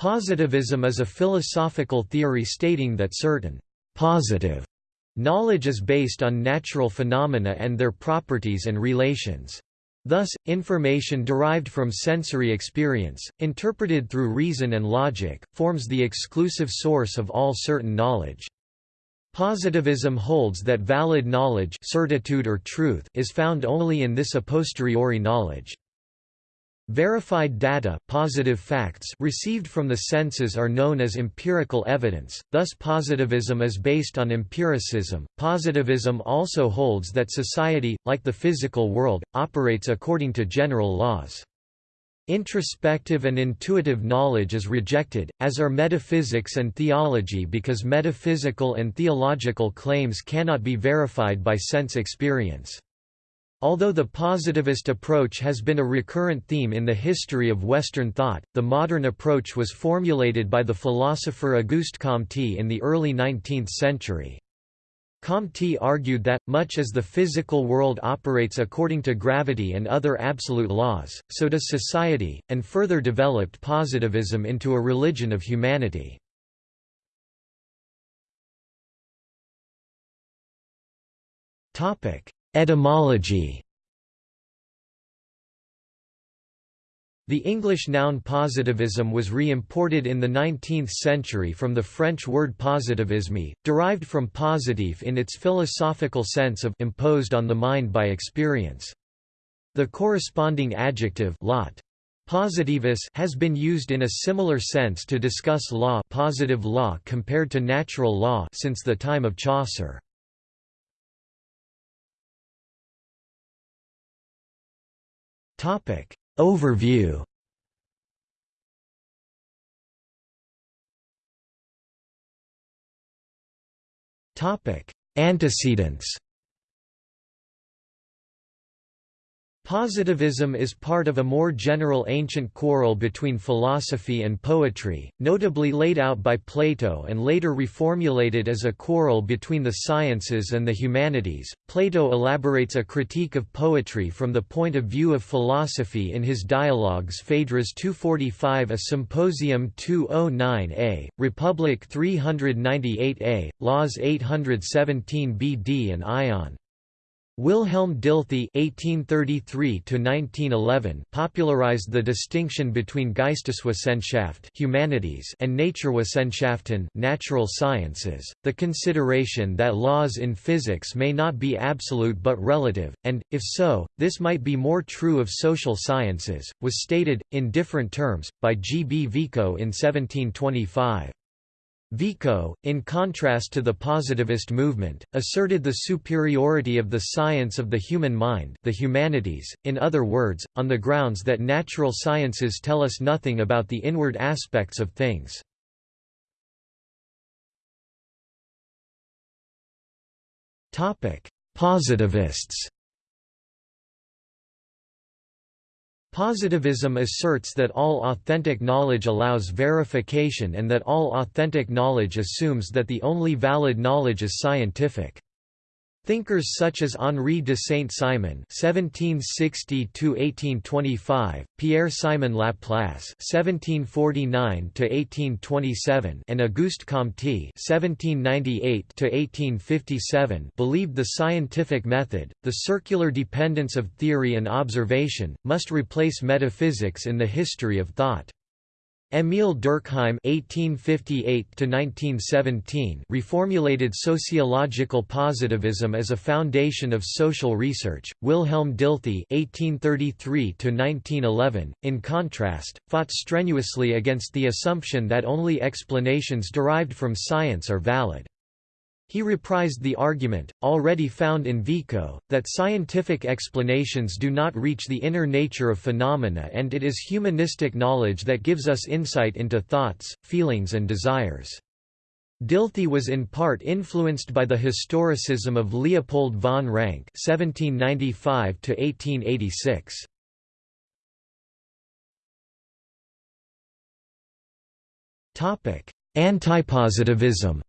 Positivism is a philosophical theory stating that certain positive knowledge is based on natural phenomena and their properties and relations. Thus, information derived from sensory experience, interpreted through reason and logic, forms the exclusive source of all certain knowledge. Positivism holds that valid knowledge certitude or truth is found only in this a posteriori knowledge. Verified data positive facts received from the senses are known as empirical evidence, thus positivism is based on empiricism. Positivism also holds that society, like the physical world, operates according to general laws. Introspective and intuitive knowledge is rejected, as are metaphysics and theology because metaphysical and theological claims cannot be verified by sense experience. Although the positivist approach has been a recurrent theme in the history of Western thought, the modern approach was formulated by the philosopher Auguste Comte in the early 19th century. Comte argued that, much as the physical world operates according to gravity and other absolute laws, so does society, and further developed positivism into a religion of humanity. Topic: Etymology The English noun positivism was re-imported in the 19th century from the French word positivisme, derived from positif in its philosophical sense of imposed on the mind by experience. The corresponding adjective lot Positivus has been used in a similar sense to discuss law positive law compared to natural law since the time of Chaucer. Topic. Overview. Topic. Antecedents Positivism is part of a more general ancient quarrel between philosophy and poetry, notably laid out by Plato and later reformulated as a quarrel between the sciences and the humanities. Plato elaborates a critique of poetry from the point of view of philosophy in his dialogues Phaedrus 245 a Symposium 209a, Republic 398a, Laws 817 BD and Ion. Wilhelm Dilthey (1833–1911) popularized the distinction between Geisteswissenschaft (humanities) and Naturwissenschaften (natural sciences). The consideration that laws in physics may not be absolute but relative, and, if so, this might be more true of social sciences, was stated, in different terms, by G. B. Vico in 1725. Vico, in contrast to the positivist movement, asserted the superiority of the science of the human mind the humanities, in other words, on the grounds that natural sciences tell us nothing about the inward aspects of things. Positivists Positivism asserts that all authentic knowledge allows verification and that all authentic knowledge assumes that the only valid knowledge is scientific. Thinkers such as Henri de Saint-Simon (1760–1825), Pierre-Simon Laplace (1749–1827), and Auguste Comte (1798–1857) believed the scientific method, the circular dependence of theory and observation, must replace metaphysics in the history of thought. Émile Durkheim (1858–1917) reformulated sociological positivism as a foundation of social research. Wilhelm Dilthey (1833–1911), in contrast, fought strenuously against the assumption that only explanations derived from science are valid. He reprised the argument, already found in Vico, that scientific explanations do not reach the inner nature of phenomena and it is humanistic knowledge that gives us insight into thoughts, feelings and desires. Dilthey was in part influenced by the historicism of Leopold von Ranke (1795–1886). Topic: Antipositivism.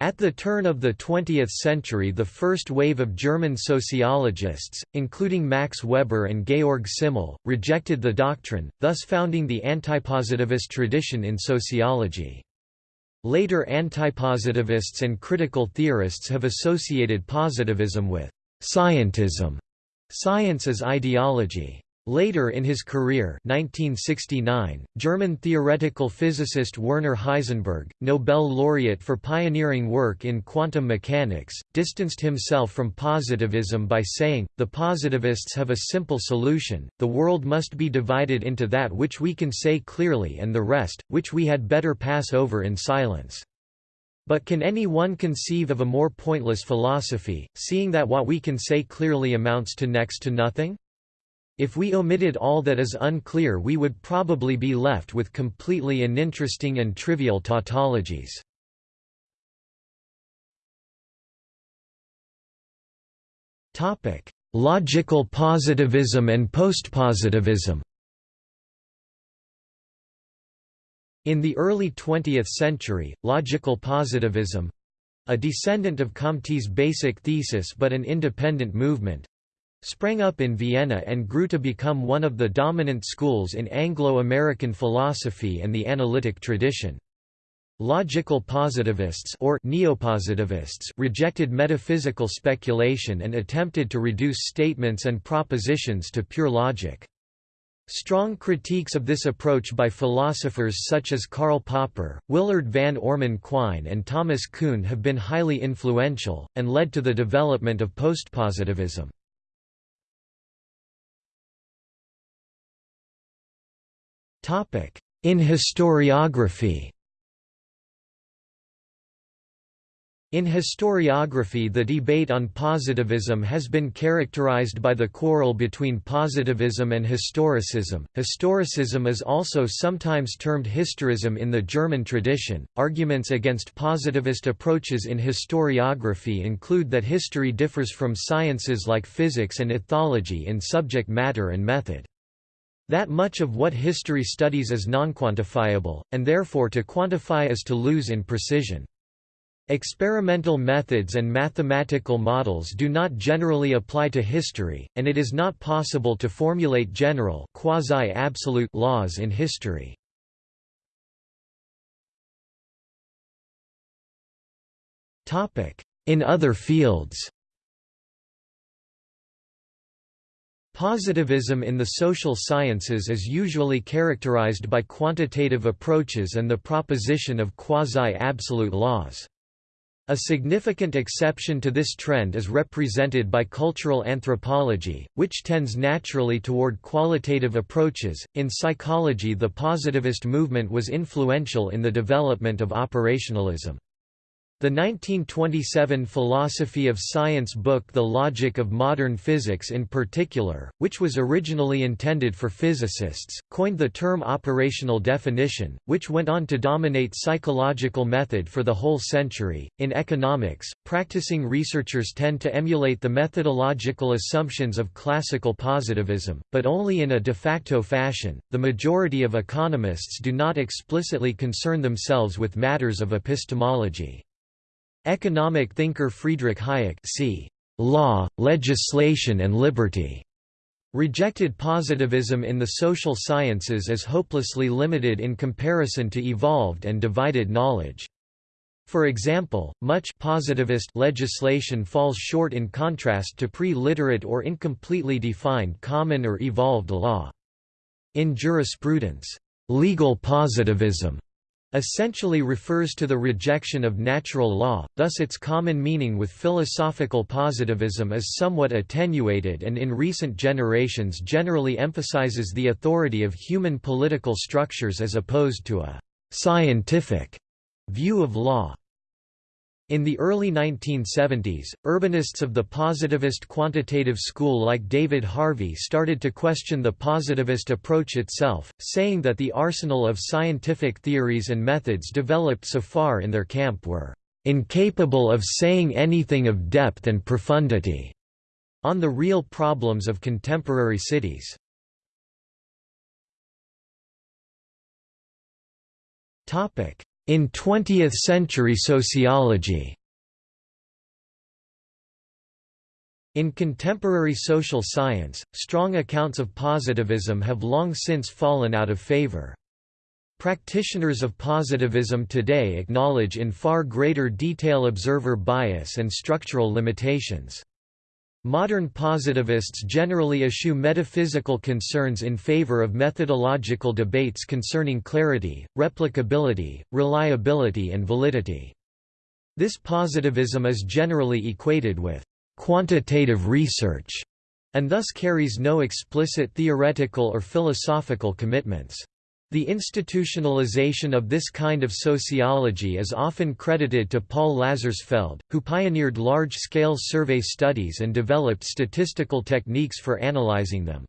At the turn of the 20th century the first wave of German sociologists, including Max Weber and Georg Simmel, rejected the doctrine, thus founding the antipositivist tradition in sociology. Later antipositivists and critical theorists have associated positivism with «scientism» science as ideology. Later in his career 1969, German theoretical physicist Werner Heisenberg, Nobel laureate for pioneering work in quantum mechanics, distanced himself from positivism by saying, the positivists have a simple solution, the world must be divided into that which we can say clearly and the rest, which we had better pass over in silence. But can any one conceive of a more pointless philosophy, seeing that what we can say clearly amounts to next to nothing? If we omitted all that is unclear we would probably be left with completely uninteresting and trivial tautologies. Logical positivism and postpositivism In the early 20th century, logical positivism—a descendant of Comte's basic thesis but an independent movement, sprang up in Vienna and grew to become one of the dominant schools in Anglo-American philosophy and the analytic tradition. Logical positivists or neopositivists rejected metaphysical speculation and attempted to reduce statements and propositions to pure logic. Strong critiques of this approach by philosophers such as Karl Popper, Willard van Orman Quine and Thomas Kuhn have been highly influential, and led to the development of postpositivism. In historiography In historiography the debate on positivism has been characterized by the quarrel between positivism and historicism. Historicism is also sometimes termed historism in the German tradition. Arguments against positivist approaches in historiography include that history differs from sciences like physics and ethology in subject matter and method. That much of what history studies is nonquantifiable, and therefore to quantify is to lose in precision. Experimental methods and mathematical models do not generally apply to history, and it is not possible to formulate general quasi-absolute laws in history. In other fields Positivism in the social sciences is usually characterized by quantitative approaches and the proposition of quasi-absolute laws. A significant exception to this trend is represented by cultural anthropology, which tends naturally toward qualitative approaches. In psychology, the positivist movement was influential in the development of operationalism. The 1927 philosophy of science book The Logic of Modern Physics in particular, which was originally intended for physicists, coined the term operational definition, which went on to dominate psychological method for the whole century. In economics, practicing researchers tend to emulate the methodological assumptions of classical positivism, but only in a de facto fashion. The majority of economists do not explicitly concern themselves with matters of epistemology. Economic thinker Friedrich Hayek c. Law, Legislation and Liberty rejected positivism in the social sciences as hopelessly limited in comparison to evolved and divided knowledge. For example, much positivist legislation falls short in contrast to pre-literate or incompletely defined common or evolved law. In jurisprudence, legal positivism essentially refers to the rejection of natural law, thus its common meaning with philosophical positivism is somewhat attenuated and in recent generations generally emphasizes the authority of human political structures as opposed to a «scientific» view of law. In the early 1970s, urbanists of the positivist quantitative school like David Harvey started to question the positivist approach itself, saying that the arsenal of scientific theories and methods developed so far in their camp were incapable of saying anything of depth and profundity on the real problems of contemporary cities. In 20th-century sociology In contemporary social science, strong accounts of positivism have long since fallen out of favor. Practitioners of positivism today acknowledge in far greater detail observer bias and structural limitations. Modern positivists generally eschew metaphysical concerns in favor of methodological debates concerning clarity, replicability, reliability and validity. This positivism is generally equated with quantitative research, and thus carries no explicit theoretical or philosophical commitments. The institutionalization of this kind of sociology is often credited to Paul Lazarsfeld, who pioneered large-scale survey studies and developed statistical techniques for analyzing them.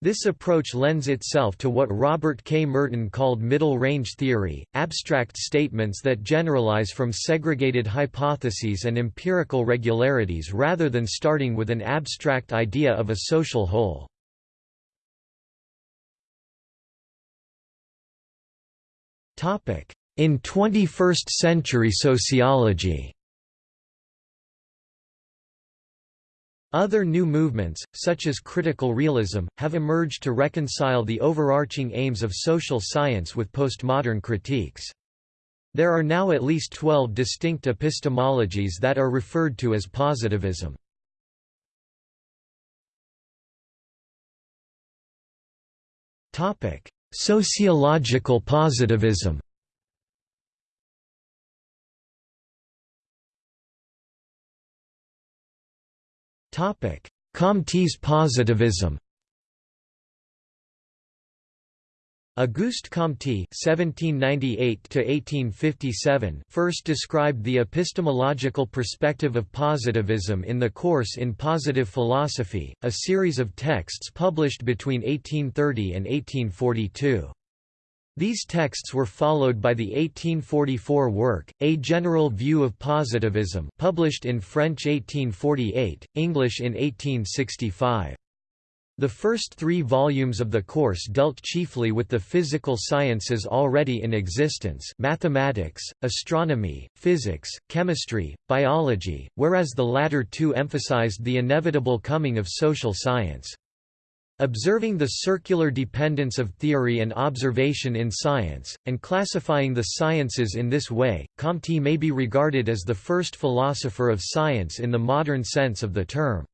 This approach lends itself to what Robert K. Merton called middle-range theory, abstract statements that generalize from segregated hypotheses and empirical regularities rather than starting with an abstract idea of a social whole. In 21st-century sociology Other new movements, such as critical realism, have emerged to reconcile the overarching aims of social science with postmodern critiques. There are now at least 12 distinct epistemologies that are referred to as positivism. Sociological positivism. Comte's positivism Auguste Comte (1798–1857) first described the epistemological perspective of positivism in the course in Positive Philosophy, a series of texts published between 1830 and 1842. These texts were followed by the 1844 work, A General View of Positivism published in French 1848, English in 1865. The first three volumes of the course dealt chiefly with the physical sciences already in existence mathematics, astronomy, physics, chemistry, biology, whereas the latter two emphasized the inevitable coming of social science. Observing the circular dependence of theory and observation in science, and classifying the sciences in this way, Comte may be regarded as the first philosopher of science in the modern sense of the term.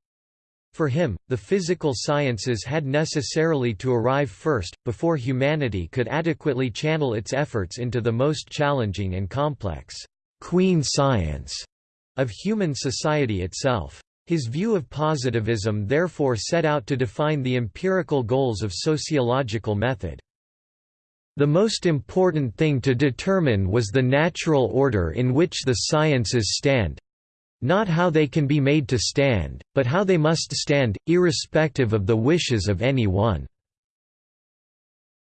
For him, the physical sciences had necessarily to arrive first, before humanity could adequately channel its efforts into the most challenging and complex queen science of human society itself. His view of positivism therefore set out to define the empirical goals of sociological method. The most important thing to determine was the natural order in which the sciences stand, not how they can be made to stand, but how they must stand, irrespective of the wishes of any one.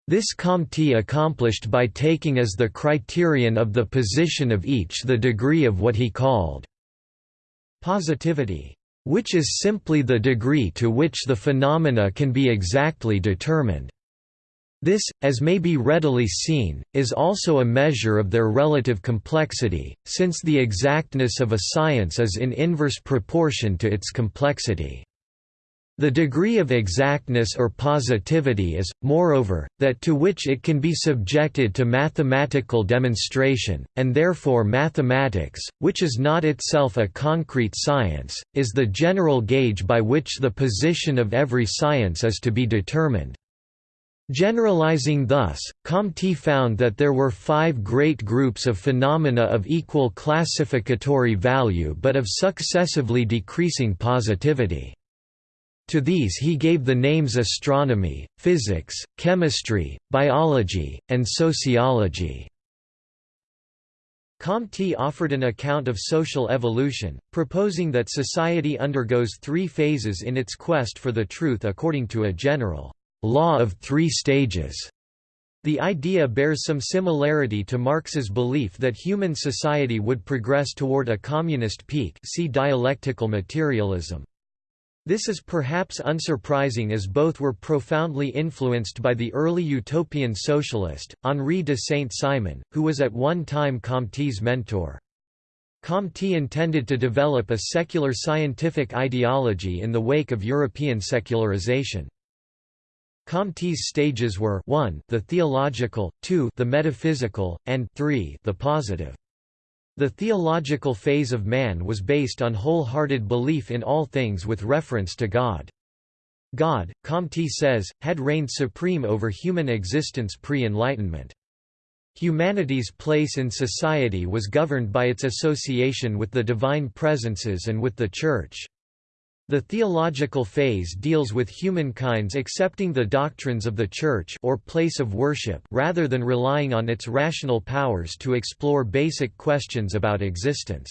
This Comte accomplished by taking as the criterion of the position of each the degree of what he called positivity which is simply the degree to which the phenomena can be exactly determined. This, as may be readily seen, is also a measure of their relative complexity, since the exactness of a science is in inverse proportion to its complexity. The degree of exactness or positivity is, moreover, that to which it can be subjected to mathematical demonstration, and therefore mathematics, which is not itself a concrete science, is the general gauge by which the position of every science is to be determined. Generalizing thus, Comte found that there were five great groups of phenomena of equal classificatory value but of successively decreasing positivity. To these he gave the names astronomy, physics, chemistry, biology, and sociology. Comte offered an account of social evolution, proposing that society undergoes three phases in its quest for the truth according to a general law of three stages. The idea bears some similarity to Marx's belief that human society would progress toward a communist peak see dialectical materialism. This is perhaps unsurprising as both were profoundly influenced by the early utopian socialist, Henri de Saint-Simon, who was at one time Comte's mentor. Comte intended to develop a secular scientific ideology in the wake of European secularization. Comte's stages were 1 the theological, 2 the metaphysical, and 3 the positive. The theological phase of man was based on wholehearted belief in all things with reference to God. God, Comte says, had reigned supreme over human existence pre-Enlightenment. Humanity's place in society was governed by its association with the divine presences and with the Church. The theological phase deals with humankind's accepting the doctrines of the Church or place of worship rather than relying on its rational powers to explore basic questions about existence.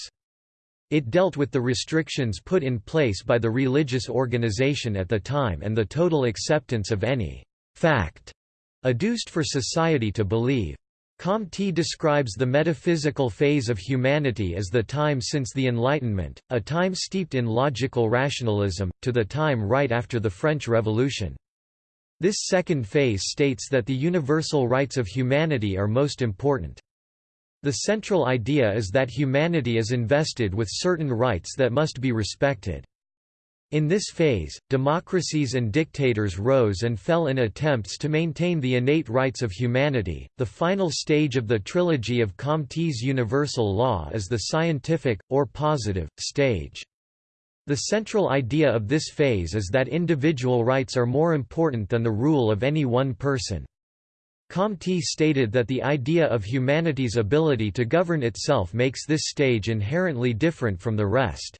It dealt with the restrictions put in place by the religious organization at the time and the total acceptance of any fact adduced for society to believe. Comte describes the metaphysical phase of humanity as the time since the Enlightenment, a time steeped in logical rationalism, to the time right after the French Revolution. This second phase states that the universal rights of humanity are most important. The central idea is that humanity is invested with certain rights that must be respected. In this phase, democracies and dictators rose and fell in attempts to maintain the innate rights of humanity. The final stage of the trilogy of Comte's universal law is the scientific, or positive, stage. The central idea of this phase is that individual rights are more important than the rule of any one person. Comte stated that the idea of humanity's ability to govern itself makes this stage inherently different from the rest.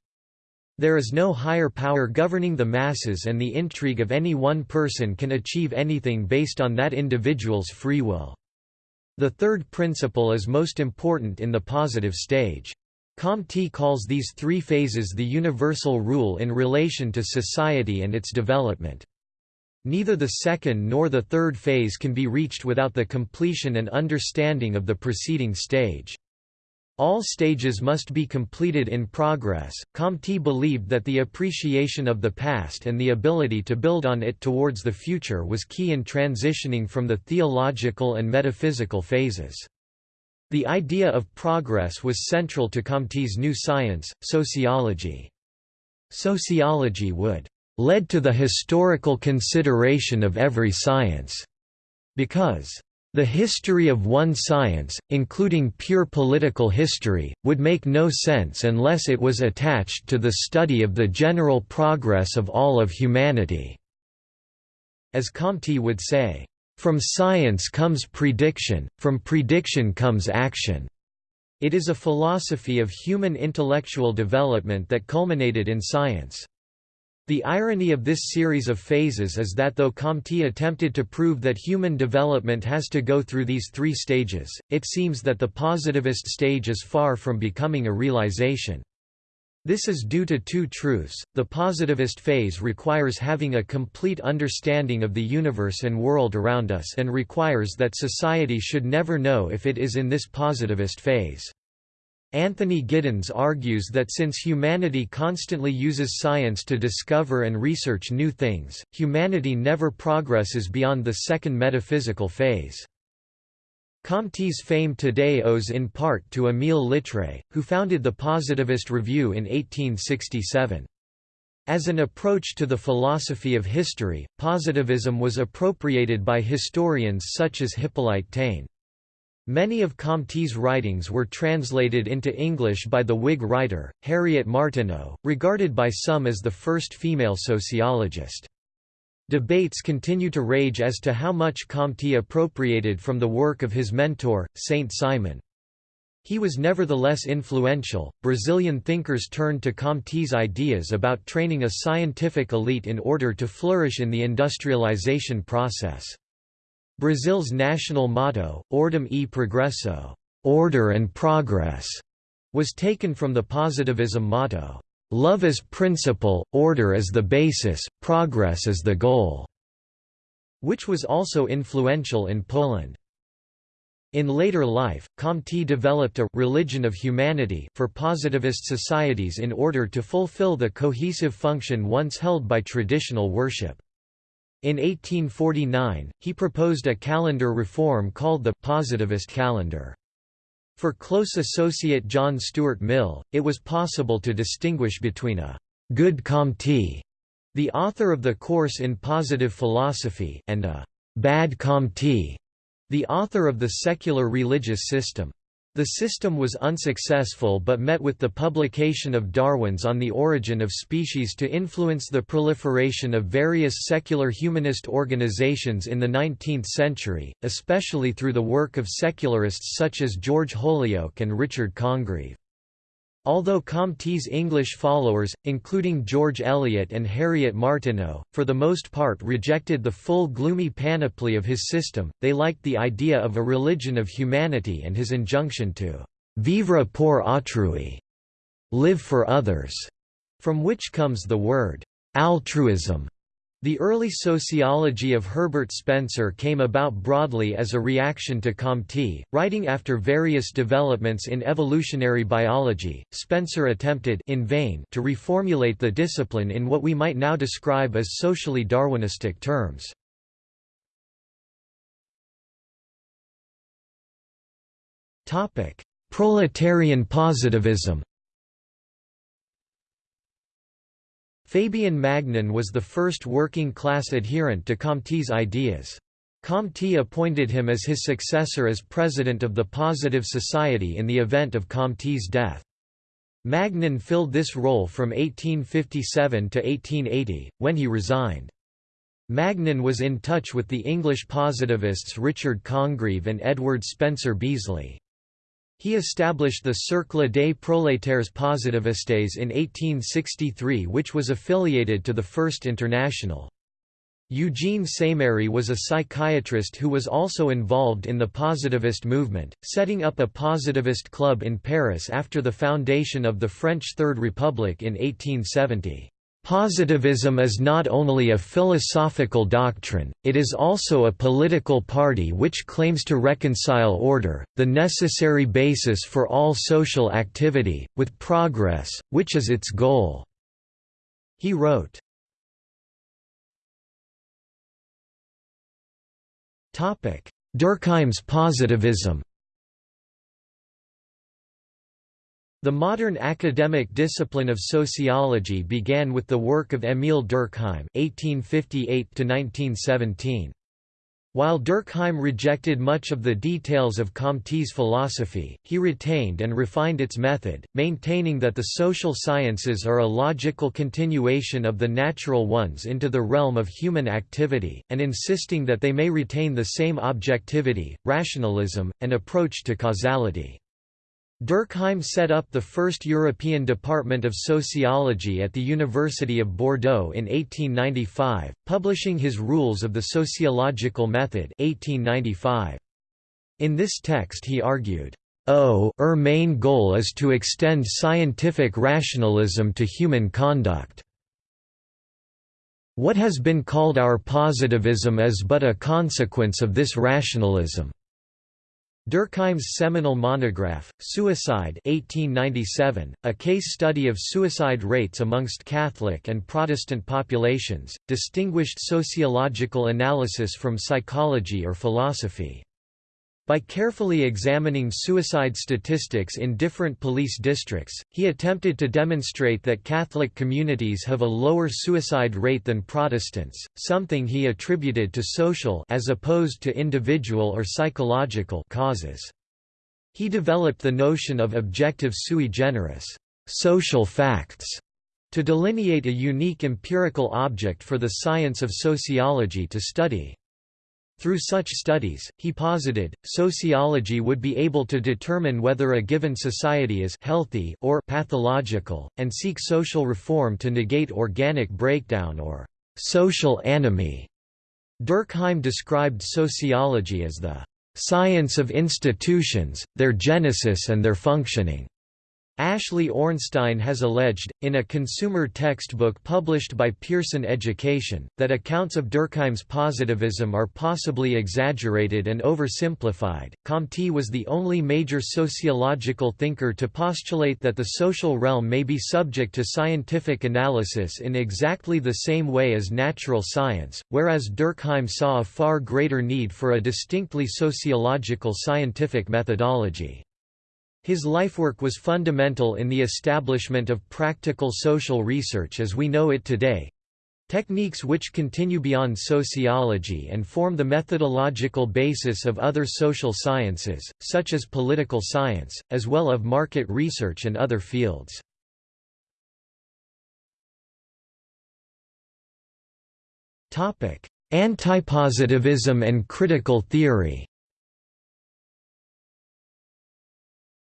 There is no higher power governing the masses and the intrigue of any one person can achieve anything based on that individual's free will. The third principle is most important in the positive stage. Comte calls these three phases the universal rule in relation to society and its development. Neither the second nor the third phase can be reached without the completion and understanding of the preceding stage. All stages must be completed in progress. Comte believed that the appreciation of the past and the ability to build on it towards the future was key in transitioning from the theological and metaphysical phases. The idea of progress was central to Comte's new science, sociology. Sociology would led to the historical consideration of every science, because the history of one science, including pure political history, would make no sense unless it was attached to the study of the general progress of all of humanity." As Comte would say, "...from science comes prediction, from prediction comes action." It is a philosophy of human intellectual development that culminated in science. The irony of this series of phases is that though Comte attempted to prove that human development has to go through these three stages, it seems that the positivist stage is far from becoming a realization. This is due to two truths. The positivist phase requires having a complete understanding of the universe and world around us and requires that society should never know if it is in this positivist phase. Anthony Giddens argues that since humanity constantly uses science to discover and research new things, humanity never progresses beyond the second metaphysical phase. Comte's fame today owes in part to Émile Littré, who founded the Positivist Review in 1867. As an approach to the philosophy of history, positivism was appropriated by historians such as Hippolyte Taine. Many of Comte's writings were translated into English by the Whig writer, Harriet Martineau, regarded by some as the first female sociologist. Debates continue to rage as to how much Comte appropriated from the work of his mentor, Saint-Simon. He was nevertheless influential. Brazilian thinkers turned to Comte's ideas about training a scientific elite in order to flourish in the industrialization process. Brazil's national motto, Ordem e Progresso, order and progress, was taken from the positivism motto, love as principle, order as the basis, progress as the goal, which was also influential in Poland. In later life, Comte developed a «religion of humanity» for positivist societies in order to fulfill the cohesive function once held by traditional worship. In 1849, he proposed a calendar reform called the «positivist calendar». For close associate John Stuart Mill, it was possible to distinguish between a «good Comte», the author of the course in positive philosophy, and a «bad Comte», the author of the secular religious system. The system was unsuccessful but met with the publication of Darwin's On the Origin of Species to influence the proliferation of various secular humanist organizations in the 19th century, especially through the work of secularists such as George Holyoake and Richard Congreve. Although Comte's English followers, including George Eliot and Harriet Martineau, for the most part rejected the full gloomy panoply of his system, they liked the idea of a religion of humanity and his injunction to «vivre pour autrui» live for others, from which comes the word «altruism». The early sociology of Herbert Spencer came about broadly as a reaction to Comte. Writing after various developments in evolutionary biology, Spencer attempted in vain to reformulate the discipline in what we might now describe as socially Darwinistic terms. Topic: Proletarian positivism. Fabien Magnan was the first working-class adherent to Comte's ideas. Comte appointed him as his successor as president of the Positive Society in the event of Comte's death. Magnan filled this role from 1857 to 1880, when he resigned. Magnan was in touch with the English positivists Richard Congreve and Edward Spencer Beesly. He established the Cercle des Prolétaires Positivistes in 1863 which was affiliated to the First International. Eugène Sémérie was a psychiatrist who was also involved in the positivist movement, setting up a positivist club in Paris after the foundation of the French Third Republic in 1870. Positivism is not only a philosophical doctrine, it is also a political party which claims to reconcile order, the necessary basis for all social activity, with progress, which is its goal." He wrote. Durkheim's positivism The modern academic discipline of sociology began with the work of Émile Durkheim (1858–1917). While Durkheim rejected much of the details of Comte's philosophy, he retained and refined its method, maintaining that the social sciences are a logical continuation of the natural ones into the realm of human activity, and insisting that they may retain the same objectivity, rationalism, and approach to causality. Durkheim set up the first European Department of Sociology at the University of Bordeaux in 1895, publishing his Rules of the Sociological Method 1895. In this text he argued, O er main goal is to extend scientific rationalism to human conduct. What has been called our positivism is but a consequence of this rationalism. Durkheim's seminal monograph, Suicide 1897, a case study of suicide rates amongst Catholic and Protestant populations, distinguished sociological analysis from psychology or philosophy. By carefully examining suicide statistics in different police districts, he attempted to demonstrate that Catholic communities have a lower suicide rate than Protestants, something he attributed to social as opposed to individual or psychological causes. He developed the notion of objective sui generis social facts to delineate a unique empirical object for the science of sociology to study. Through such studies, he posited, sociology would be able to determine whether a given society is healthy or pathological, and seek social reform to negate organic breakdown or social anomie. Durkheim described sociology as the science of institutions, their genesis and their functioning. Ashley Ornstein has alleged, in a consumer textbook published by Pearson Education, that accounts of Durkheim's positivism are possibly exaggerated and oversimplified. Comte was the only major sociological thinker to postulate that the social realm may be subject to scientific analysis in exactly the same way as natural science, whereas Durkheim saw a far greater need for a distinctly sociological scientific methodology. His lifework was fundamental in the establishment of practical social research as we know it today, techniques which continue beyond sociology and form the methodological basis of other social sciences, such as political science, as well of market research and other fields. Antipositivism and critical theory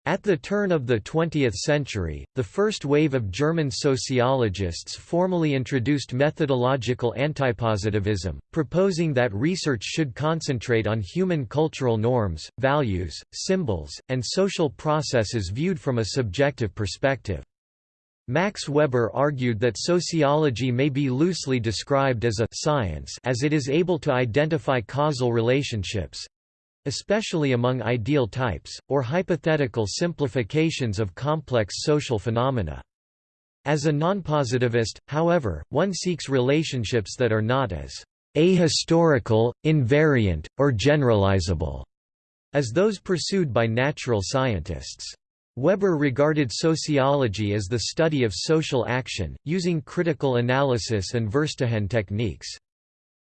At the turn of the 20th century, the first wave of German sociologists formally introduced methodological antipositivism, proposing that research should concentrate on human cultural norms, values, symbols, and social processes viewed from a subjective perspective. Max Weber argued that sociology may be loosely described as a science as it is able to identify causal relationships, especially among ideal types, or hypothetical simplifications of complex social phenomena. As a nonpositivist, however, one seeks relationships that are not as ahistorical, invariant, or generalizable as those pursued by natural scientists. Weber regarded sociology as the study of social action, using critical analysis and Verstehen techniques.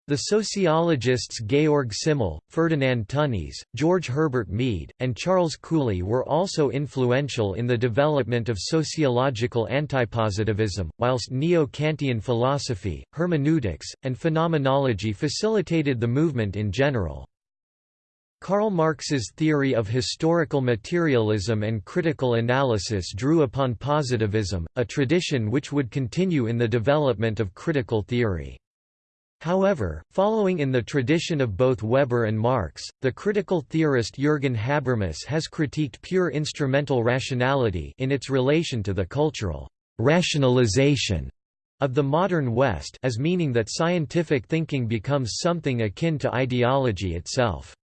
The sociologists Georg Simmel, Ferdinand Tönnies, George Herbert Mead, and Charles Cooley were also influential in the development of sociological antipositivism, whilst neo-Kantian philosophy, hermeneutics, and phenomenology facilitated the movement in general. Karl Marx's theory of historical materialism and critical analysis drew upon positivism, a tradition which would continue in the development of critical theory. However, following in the tradition of both Weber and Marx, the critical theorist Jürgen Habermas has critiqued pure instrumental rationality in its relation to the cultural rationalization of the modern West as meaning that scientific thinking becomes something akin to ideology itself.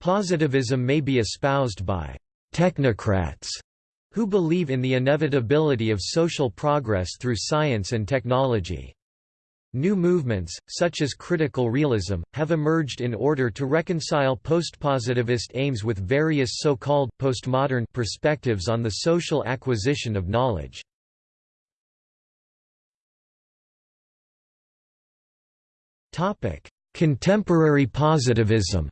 Positivism may be espoused by technocrats who believe in the inevitability of social progress through science and technology. New movements, such as critical realism, have emerged in order to reconcile postpositivist aims with various so-called postmodern perspectives on the social acquisition of knowledge. Topic: Contemporary positivism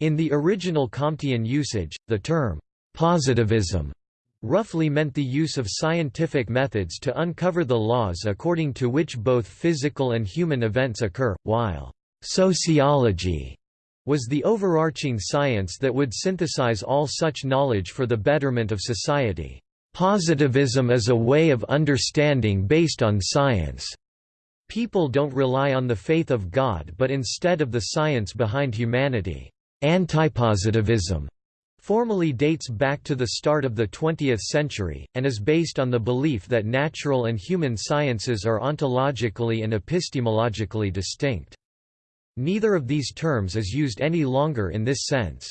In the original Comtean usage, the term positivism roughly meant the use of scientific methods to uncover the laws according to which both physical and human events occur, while sociology was the overarching science that would synthesize all such knowledge for the betterment of society. Positivism is a way of understanding based on science. People don't rely on the faith of God but instead of the science behind humanity. Antipositivism formally dates back to the start of the 20th century, and is based on the belief that natural and human sciences are ontologically and epistemologically distinct. Neither of these terms is used any longer in this sense.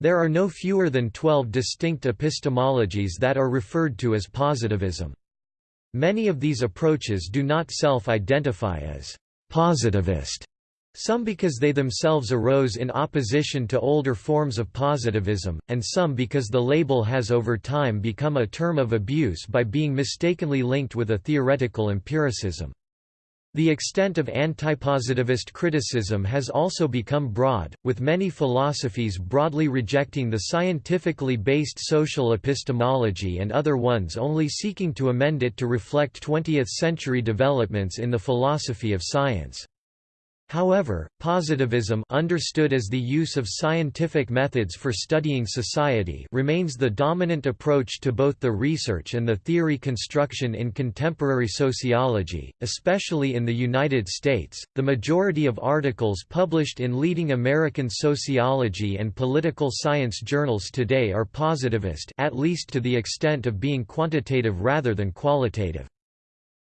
There are no fewer than 12 distinct epistemologies that are referred to as positivism. Many of these approaches do not self-identify as positivist, some because they themselves arose in opposition to older forms of positivism, and some because the label has over time become a term of abuse by being mistakenly linked with a theoretical empiricism. The extent of antipositivist criticism has also become broad, with many philosophies broadly rejecting the scientifically based social epistemology and other ones only seeking to amend it to reflect 20th-century developments in the philosophy of science. However, positivism understood as the use of scientific methods for studying society remains the dominant approach to both the research and the theory construction in contemporary sociology, especially in the United States. The majority of articles published in leading American sociology and political science journals today are positivist, at least to the extent of being quantitative rather than qualitative.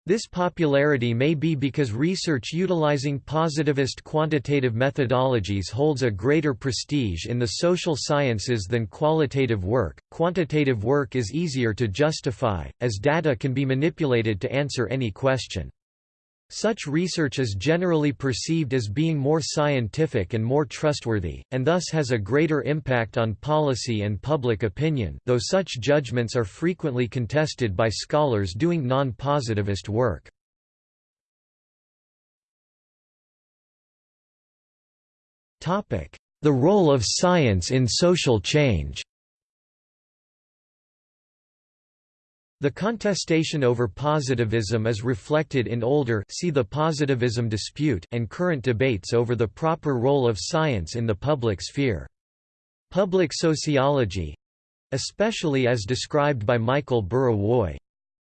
This popularity may be because research utilizing positivist quantitative methodologies holds a greater prestige in the social sciences than qualitative work. Quantitative work is easier to justify, as data can be manipulated to answer any question. Such research is generally perceived as being more scientific and more trustworthy, and thus has a greater impact on policy and public opinion though such judgments are frequently contested by scholars doing non-positivist work. The role of science in social change The contestation over positivism is reflected in older see the positivism dispute and current debates over the proper role of science in the public sphere. Public sociology—especially as described by Michael Burawoy,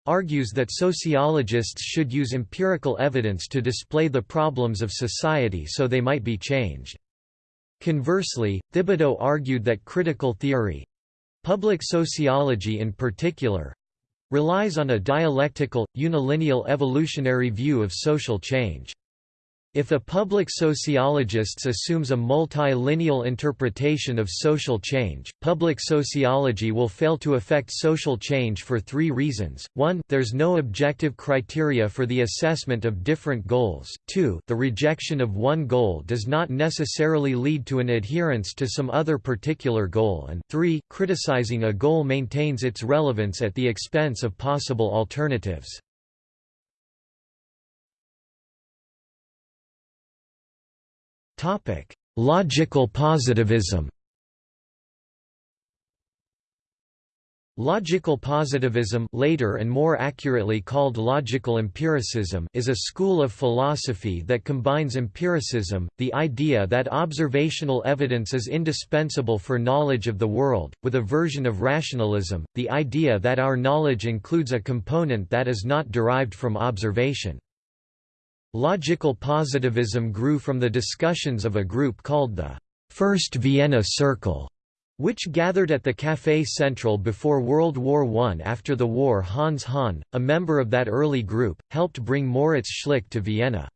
argues that sociologists should use empirical evidence to display the problems of society so they might be changed. Conversely, Thibodeau argued that critical theory—public sociology in particular, relies on a dialectical, unilineal evolutionary view of social change. If a public sociologist assumes a multilineal interpretation of social change, public sociology will fail to affect social change for three reasons. 1 there's no objective criteria for the assessment of different goals, 2 the rejection of one goal does not necessarily lead to an adherence to some other particular goal and 3 criticizing a goal maintains its relevance at the expense of possible alternatives. Logical positivism Logical positivism later and more accurately called logical empiricism is a school of philosophy that combines empiricism, the idea that observational evidence is indispensable for knowledge of the world, with a version of rationalism, the idea that our knowledge includes a component that is not derived from observation. Logical positivism grew from the discussions of a group called the First Vienna Circle, which gathered at the Café Central before World War I. After the war Hans Hahn, a member of that early group, helped bring Moritz Schlick to Vienna.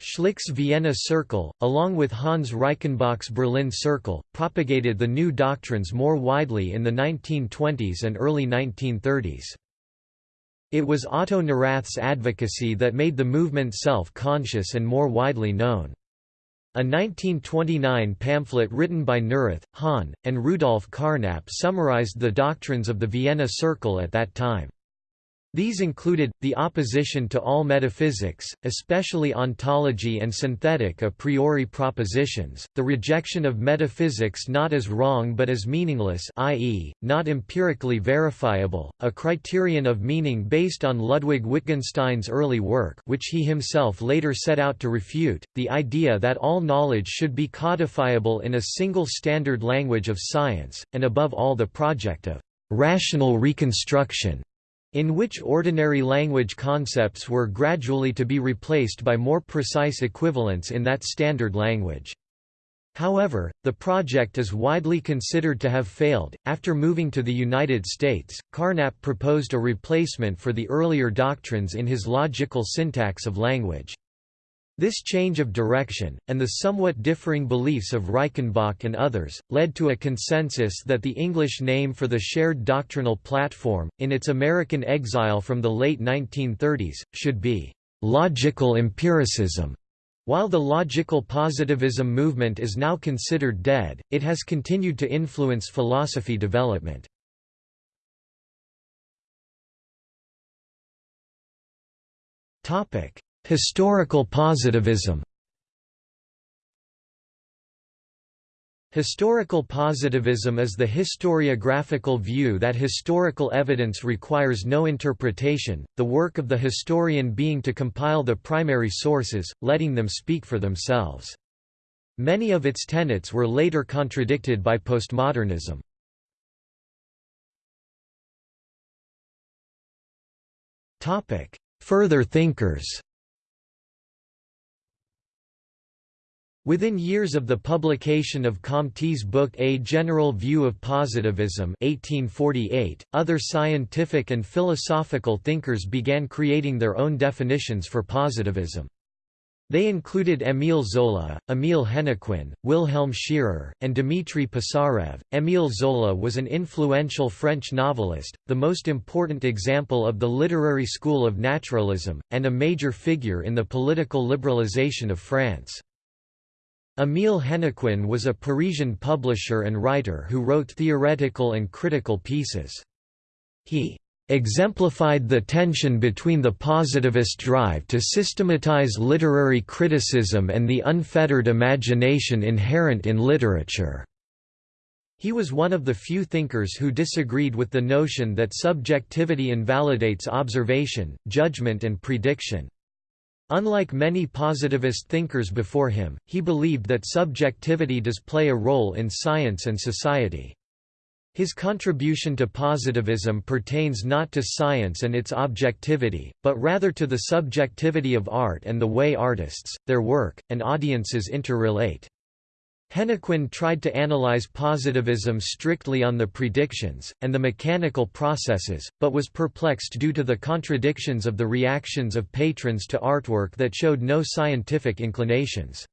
Schlick's Vienna Circle, along with Hans Reichenbach's Berlin Circle, propagated the new doctrines more widely in the 1920s and early 1930s. It was Otto Neurath's advocacy that made the movement self-conscious and more widely known. A 1929 pamphlet written by Neurath, Hahn, and Rudolf Carnap summarized the doctrines of the Vienna Circle at that time. These included, the opposition to all metaphysics, especially ontology and synthetic a priori propositions, the rejection of metaphysics not as wrong but as meaningless i.e., not empirically verifiable, a criterion of meaning based on Ludwig Wittgenstein's early work which he himself later set out to refute, the idea that all knowledge should be codifiable in a single standard language of science, and above all the project of rational reconstruction in which ordinary language concepts were gradually to be replaced by more precise equivalents in that standard language. However, the project is widely considered to have failed. After moving to the United States, Carnap proposed a replacement for the earlier doctrines in his logical syntax of language. This change of direction, and the somewhat differing beliefs of Reichenbach and others, led to a consensus that the English name for the shared doctrinal platform, in its American exile from the late 1930s, should be «logical empiricism». While the logical positivism movement is now considered dead, it has continued to influence philosophy development. Topic Historical positivism Historical positivism is the historiographical view that historical evidence requires no interpretation, the work of the historian being to compile the primary sources, letting them speak for themselves. Many of its tenets were later contradicted by postmodernism. Further thinkers Within years of the publication of Comte's book A General View of Positivism 1848, other scientific and philosophical thinkers began creating their own definitions for positivism. They included Émile Zola, Émile Hennequin, Wilhelm Scherer, and Dmitry Pisarev. Émile Zola was an influential French novelist, the most important example of the literary school of naturalism, and a major figure in the political liberalization of France. Émile Hennequin was a Parisian publisher and writer who wrote theoretical and critical pieces. He exemplified the tension between the positivist drive to systematize literary criticism and the unfettered imagination inherent in literature. He was one of the few thinkers who disagreed with the notion that subjectivity invalidates observation, judgment and prediction. Unlike many positivist thinkers before him, he believed that subjectivity does play a role in science and society. His contribution to positivism pertains not to science and its objectivity, but rather to the subjectivity of art and the way artists, their work, and audiences interrelate. Hennequin tried to analyze positivism strictly on the predictions, and the mechanical processes, but was perplexed due to the contradictions of the reactions of patrons to artwork that showed no scientific inclinations.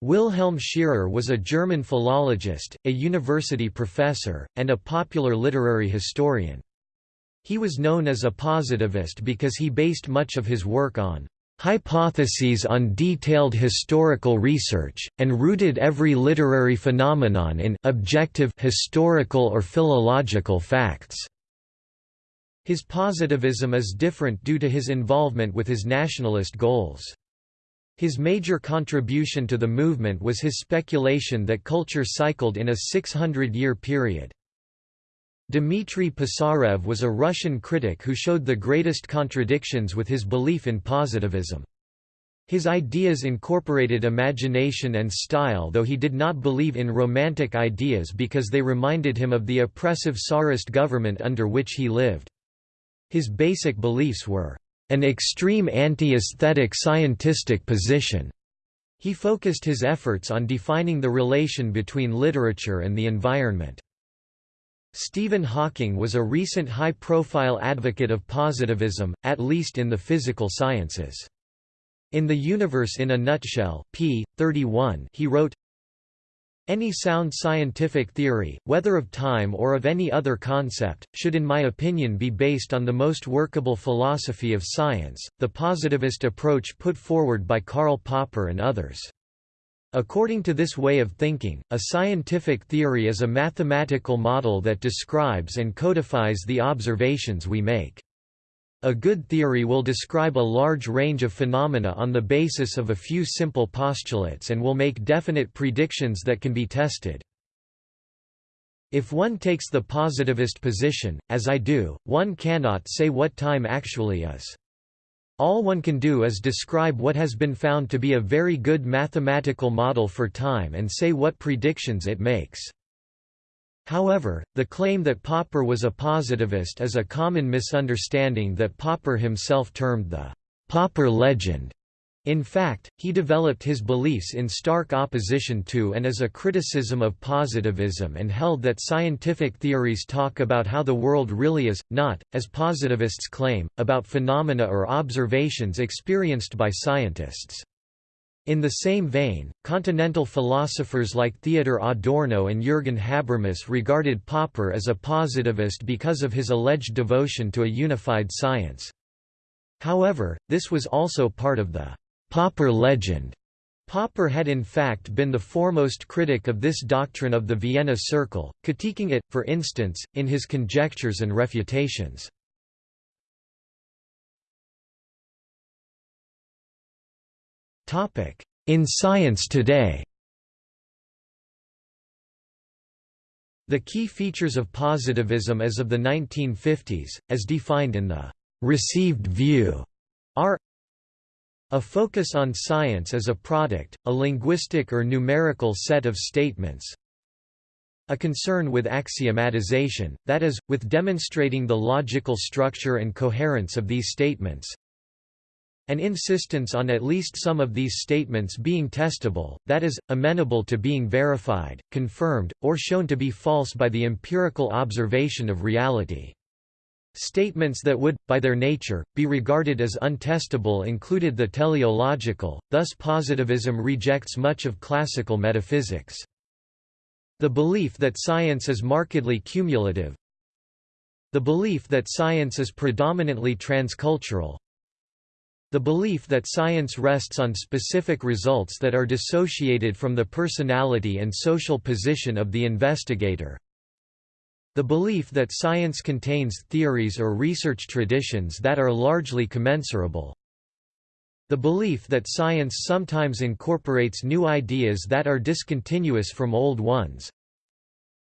Wilhelm Scherer was a German philologist, a university professor, and a popular literary historian. He was known as a positivist because he based much of his work on hypotheses on detailed historical research, and rooted every literary phenomenon in objective historical or philological facts. His positivism is different due to his involvement with his nationalist goals. His major contribution to the movement was his speculation that culture cycled in a 600-year period. Dmitry Pisarev was a Russian critic who showed the greatest contradictions with his belief in positivism. His ideas incorporated imagination and style though he did not believe in romantic ideas because they reminded him of the oppressive Tsarist government under which he lived. His basic beliefs were, "...an extreme anti-aesthetic scientistic position." He focused his efforts on defining the relation between literature and the environment. Stephen Hawking was a recent high-profile advocate of positivism, at least in the physical sciences. In The Universe in a Nutshell p. 31, he wrote, any sound scientific theory, whether of time or of any other concept, should in my opinion be based on the most workable philosophy of science, the positivist approach put forward by Karl Popper and others. According to this way of thinking, a scientific theory is a mathematical model that describes and codifies the observations we make. A good theory will describe a large range of phenomena on the basis of a few simple postulates and will make definite predictions that can be tested. If one takes the positivist position, as I do, one cannot say what time actually is. All one can do is describe what has been found to be a very good mathematical model for time and say what predictions it makes. However, the claim that Popper was a positivist is a common misunderstanding that Popper himself termed the Popper legend. In fact, he developed his beliefs in stark opposition to and as a criticism of positivism and held that scientific theories talk about how the world really is, not, as positivists claim, about phenomena or observations experienced by scientists. In the same vein, continental philosophers like Theodor Adorno and Jürgen Habermas regarded Popper as a positivist because of his alleged devotion to a unified science. However, this was also part of the Popper legend. Popper had in fact been the foremost critic of this doctrine of the Vienna Circle, critiquing it, for instance, in his Conjectures and Refutations. In science today The key features of positivism as of the 1950s, as defined in the received view, are a focus on science as a product, a linguistic or numerical set of statements, a concern with axiomatization, that is, with demonstrating the logical structure and coherence of these statements, an insistence on at least some of these statements being testable, that is, amenable to being verified, confirmed, or shown to be false by the empirical observation of reality. Statements that would, by their nature, be regarded as untestable included the teleological, thus positivism rejects much of classical metaphysics. The belief that science is markedly cumulative. The belief that science is predominantly transcultural. The belief that science rests on specific results that are dissociated from the personality and social position of the investigator the belief that science contains theories or research traditions that are largely commensurable. The belief that science sometimes incorporates new ideas that are discontinuous from old ones.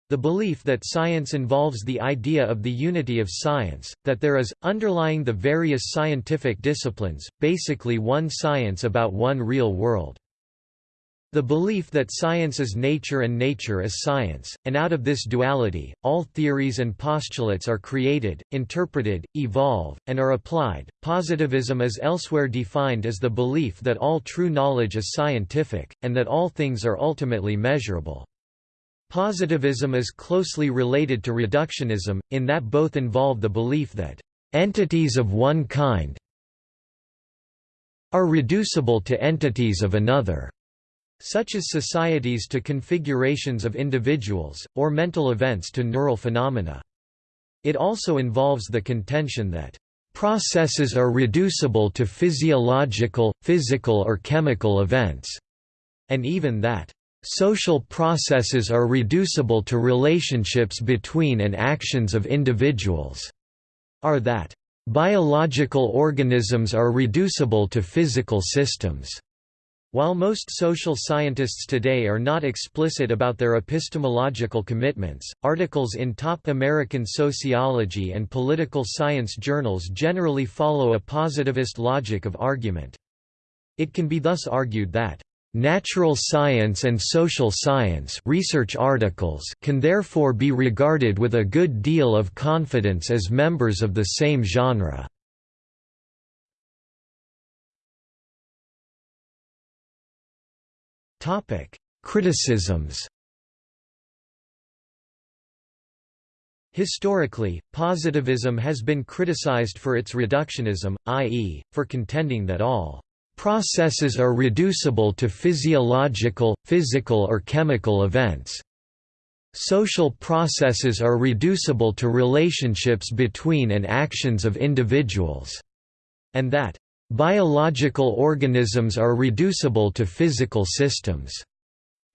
The belief that science involves the idea of the unity of science, that there is, underlying the various scientific disciplines, basically one science about one real world. The belief that science is nature and nature is science, and out of this duality, all theories and postulates are created, interpreted, evolve, and are applied. Positivism is elsewhere defined as the belief that all true knowledge is scientific, and that all things are ultimately measurable. Positivism is closely related to reductionism, in that both involve the belief that entities of one kind are reducible to entities of another such as societies to configurations of individuals, or mental events to neural phenomena. It also involves the contention that processes are reducible to physiological, physical or chemical events, and even that social processes are reducible to relationships between and actions of individuals, are that biological organisms are reducible to physical systems. While most social scientists today are not explicit about their epistemological commitments, articles in top American sociology and political science journals generally follow a positivist logic of argument. It can be thus argued that Natural science and social science research articles can therefore be regarded with a good deal of confidence as members of the same genre. Criticisms Historically, positivism has been criticized for its reductionism, i.e., for contending that all processes are reducible to physiological, physical or chemical events. Social processes are reducible to relationships between and actions of individuals, and that Biological organisms are reducible to physical systems.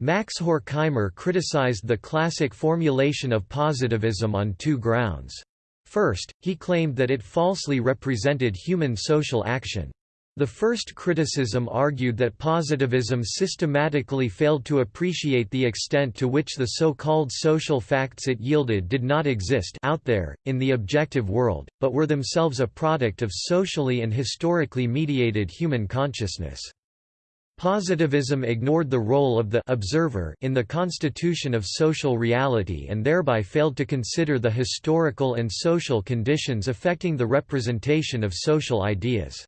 Max Horkheimer criticized the classic formulation of positivism on two grounds. First, he claimed that it falsely represented human social action. The first criticism argued that positivism systematically failed to appreciate the extent to which the so-called social facts it yielded did not exist out there, in the objective world, but were themselves a product of socially and historically mediated human consciousness. Positivism ignored the role of the observer in the constitution of social reality and thereby failed to consider the historical and social conditions affecting the representation of social ideas.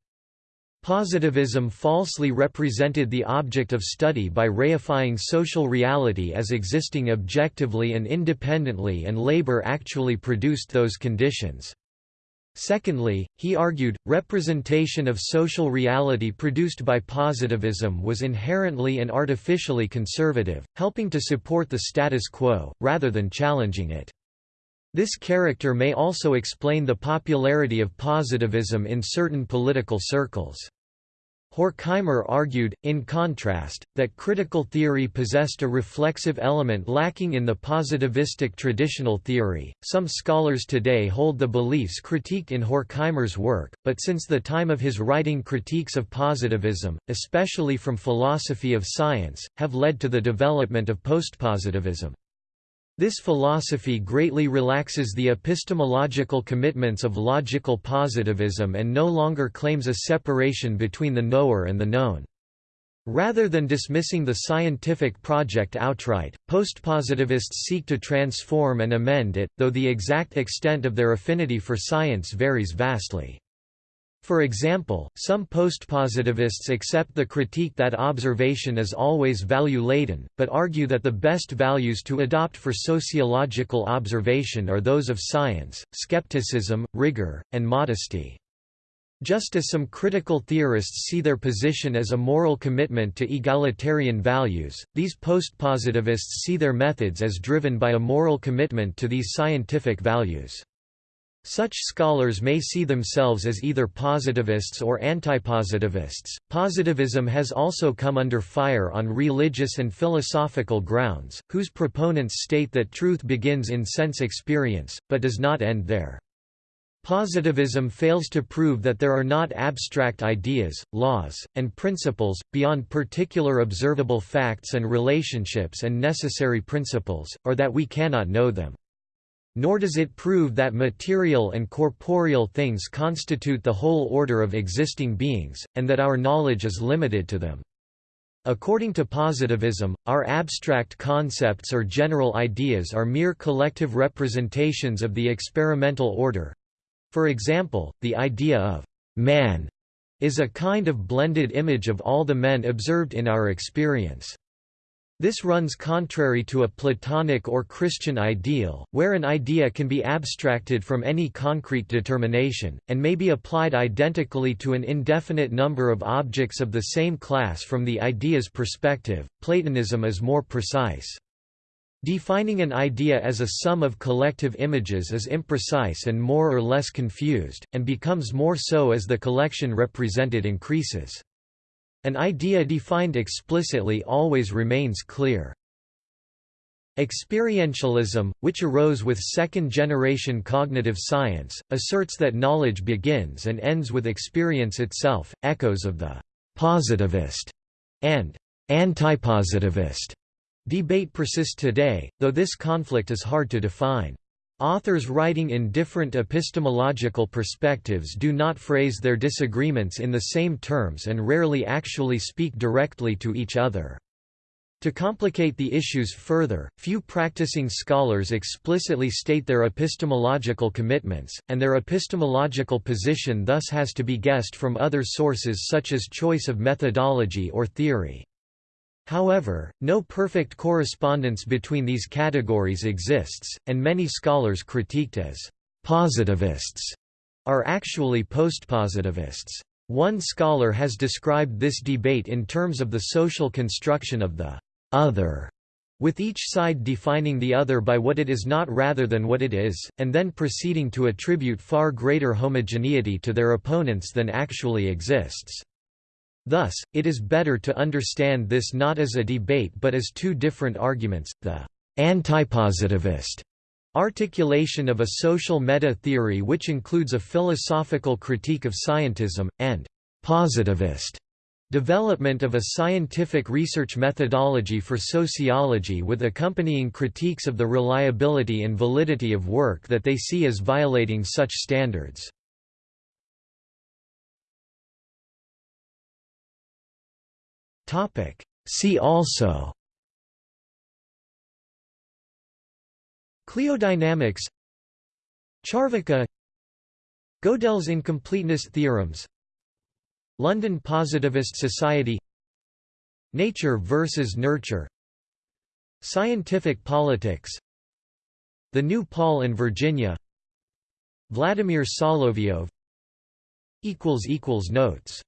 Positivism falsely represented the object of study by reifying social reality as existing objectively and independently and labor actually produced those conditions. Secondly, he argued, representation of social reality produced by positivism was inherently and artificially conservative, helping to support the status quo, rather than challenging it. This character may also explain the popularity of positivism in certain political circles. Horkheimer argued, in contrast, that critical theory possessed a reflexive element lacking in the positivistic traditional theory. Some scholars today hold the beliefs critiqued in Horkheimer's work, but since the time of his writing critiques of positivism, especially from philosophy of science, have led to the development of postpositivism. This philosophy greatly relaxes the epistemological commitments of logical positivism and no longer claims a separation between the knower and the known. Rather than dismissing the scientific project outright, postpositivists seek to transform and amend it, though the exact extent of their affinity for science varies vastly. For example, some postpositivists accept the critique that observation is always value-laden, but argue that the best values to adopt for sociological observation are those of science, skepticism, rigor, and modesty. Just as some critical theorists see their position as a moral commitment to egalitarian values, these postpositivists see their methods as driven by a moral commitment to these scientific values. Such scholars may see themselves as either positivists or antipositivists. Positivism has also come under fire on religious and philosophical grounds, whose proponents state that truth begins in sense experience, but does not end there. Positivism fails to prove that there are not abstract ideas, laws, and principles, beyond particular observable facts and relationships and necessary principles, or that we cannot know them. Nor does it prove that material and corporeal things constitute the whole order of existing beings, and that our knowledge is limited to them. According to positivism, our abstract concepts or general ideas are mere collective representations of the experimental order, for example, the idea of man is a kind of blended image of all the men observed in our experience. This runs contrary to a Platonic or Christian ideal, where an idea can be abstracted from any concrete determination, and may be applied identically to an indefinite number of objects of the same class from the idea's perspective. Platonism is more precise. Defining an idea as a sum of collective images is imprecise and more or less confused, and becomes more so as the collection represented increases. An idea defined explicitly always remains clear. Experientialism, which arose with second-generation cognitive science, asserts that knowledge begins and ends with experience itself, echoes of the «positivist» and «antipositivist» Debate persists today, though this conflict is hard to define. Authors writing in different epistemological perspectives do not phrase their disagreements in the same terms and rarely actually speak directly to each other. To complicate the issues further, few practicing scholars explicitly state their epistemological commitments, and their epistemological position thus has to be guessed from other sources such as choice of methodology or theory. However, no perfect correspondence between these categories exists, and many scholars critiqued as «positivists» are actually postpositivists. One scholar has described this debate in terms of the social construction of the «other», with each side defining the other by what it is not rather than what it is, and then proceeding to attribute far greater homogeneity to their opponents than actually exists. Thus, it is better to understand this not as a debate but as two different arguments, the antipositivist articulation of a social meta-theory which includes a philosophical critique of scientism, and positivist development of a scientific research methodology for sociology with accompanying critiques of the reliability and validity of work that they see as violating such standards. See also Cliodynamics Charvaka Gödel's incompleteness theorems London Positivist Society Nature versus Nurture Scientific politics The New Paul and Virginia Vladimir Solovyov Notes